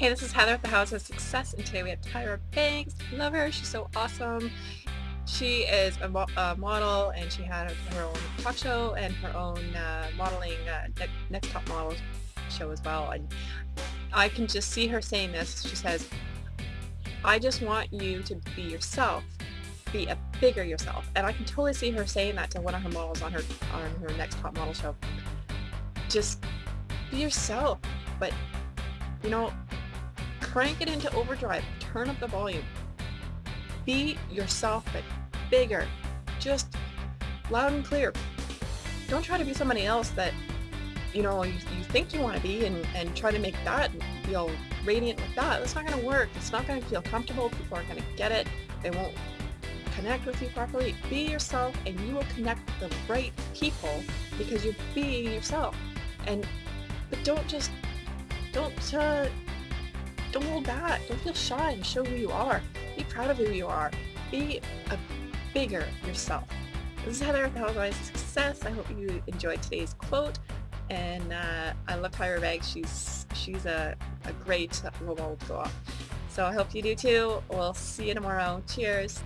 Hey, this is Heather at the House of Success, and today we have Tyra Banks. Love her. She's so awesome. She is a, mo a model, and she had her own talk show and her own uh, modeling uh, ne Next Top Model show as well. And I can just see her saying this. She says, I just want you to be yourself, be a bigger yourself. And I can totally see her saying that to one of her models on her on her Next Top Model show. Just be yourself, but you know, crank it into overdrive, turn up the volume. Be yourself, but bigger, just loud and clear. Don't try to be somebody else that, you know, you, you think you want to be and, and try to make that feel radiant with that. That's not going to work. It's not going to feel comfortable. People aren't going to get it. They won't connect with you properly. Be yourself and you will connect with the right people because you're being yourself. And, but don't just, don't, uh, don't hold back. Don't feel shy and show who you are. Be proud of who you are. Be a bigger yourself. This is Heather with of Success. I hope you enjoyed today's quote. And uh, I love Tyra Banks. She's she's a, a great role model. So I hope you do too. We'll see you tomorrow. Cheers.